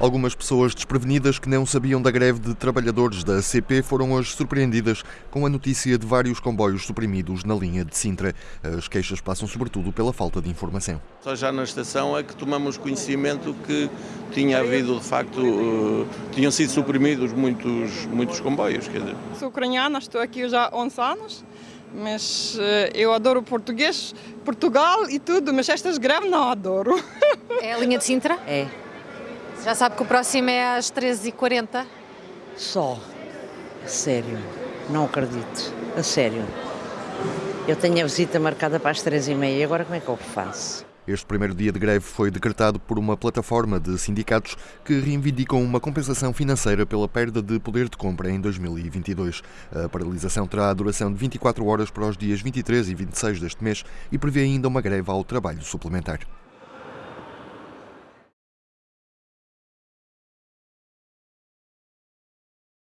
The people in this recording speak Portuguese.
Algumas pessoas desprevenidas que não sabiam da greve de trabalhadores da CP foram hoje surpreendidas com a notícia de vários comboios suprimidos na linha de Sintra. As queixas passam sobretudo pela falta de informação. Só já na estação é que tomamos conhecimento que tinha havido, de facto, uh, tinham sido suprimidos muitos, muitos comboios. Quer dizer. Sou ucraniana, estou aqui já há 11 anos, mas uh, eu adoro português, Portugal e tudo, mas estas greves não adoro. É a linha de Sintra? É, Já sabe que o próximo é às 13h40. só. A sério, não acredito. A sério. Eu tenho a visita marcada para as três e meia, agora como é que eu faço? Este primeiro dia de greve foi decretado por uma plataforma de sindicatos que reivindicam uma compensação financeira pela perda de poder de compra em 2022. A paralisação terá a duração de 24 horas para os dias 23 e 26 deste mês e prevê ainda uma greve ao trabalho suplementar.